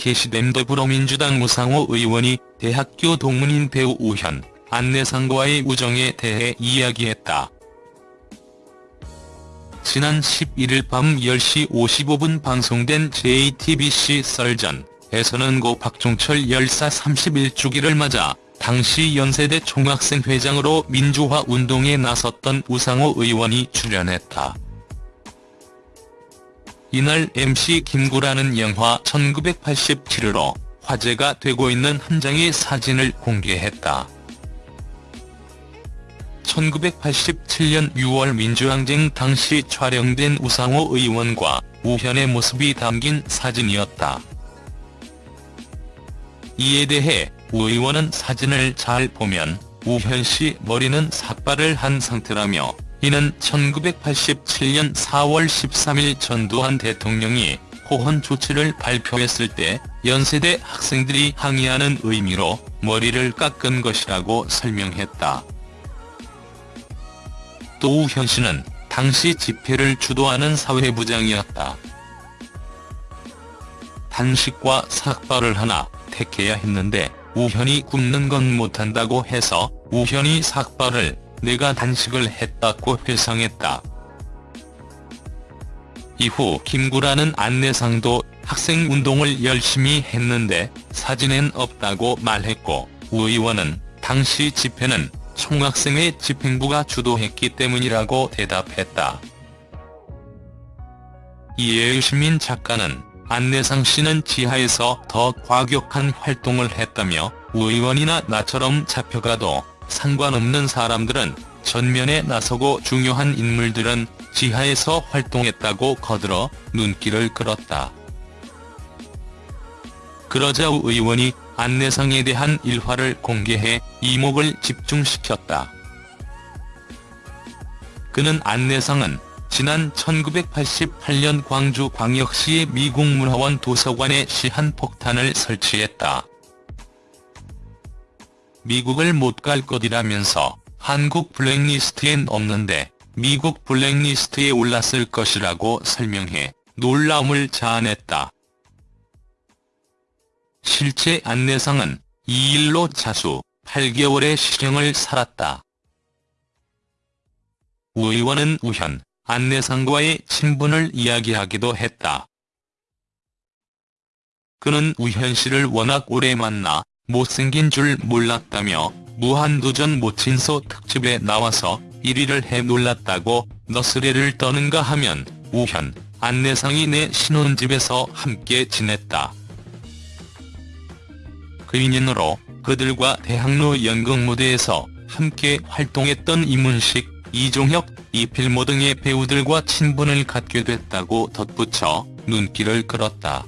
게시된 더불어민주당 우상호 의원이 대학교 동문인 배우 우현, 안내상과의 우정에 대해 이야기했다. 지난 11일 밤 10시 55분 방송된 JTBC 썰전에서는 고 박종철 열사 31주기를 맞아 당시 연세대 총학생회장으로 민주화 운동에 나섰던 우상호 의원이 출연했다. 이날 MC 김구라는 영화 1987으로 화제가 되고 있는 한 장의 사진을 공개했다. 1987년 6월 민주항쟁 당시 촬영된 우상호 의원과 우현의 모습이 담긴 사진이었다. 이에 대해 우 의원은 사진을 잘 보면 우현 씨 머리는 삭발을 한 상태라며 이는 1987년 4월 13일 전두환 대통령이 호헌 조치를 발표했을 때 연세대 학생들이 항의하는 의미로 머리를 깎은 것이라고 설명했다. 또 우현 씨는 당시 집회를 주도하는 사회부장이었다. 단식과 삭발을 하나 택해야 했는데 우현이 굶는 건 못한다고 해서 우현이 삭발을 내가 단식을 했다고 회상했다. 이후 김구라는 안내상도 학생 운동을 열심히 했는데 사진엔 없다고 말했고 우 의원은 당시 집회는 총학생회 집행부가 주도했기 때문이라고 대답했다. 이에 의시민 작가는 안내상 씨는 지하에서 더 과격한 활동을 했다며 우 의원이나 나처럼 잡혀가도 상관없는 사람들은 전면에 나서고 중요한 인물들은 지하에서 활동했다고 거들어 눈길을 끌었다. 그러자 우 의원이 안내상에 대한 일화를 공개해 이목을 집중시켰다. 그는 안내상은 지난 1988년 광주광역시의 미국문화원 도서관에 시한폭탄을 설치했다. 미국을 못 갈 것이라면서 한국 블랙리스트엔 없는데 미국 블랙리스트에 올랐을 것이라고 설명해 놀라움을 자아냈다. 실제 안내상은 이 일로 자수 8개월의 실형을 살았다. 우 의원은 우현, 안내상과의 친분을 이야기하기도 했다. 그는 우현 씨를 워낙 오래 만나 못생긴 줄 몰랐다며 무한도전 모친소 특집에 나와서 1위를 해 놀랐다고 너스레를 떠는가 하면 우현, 안내상이 내 신혼집에서 함께 지냈다. 그 인연으로 그들과 대학로 연극 무대에서 함께 활동했던 이문식, 이종혁, 이필모 등의 배우들과 친분을 갖게 됐다고 덧붙여 눈길을 끌었다.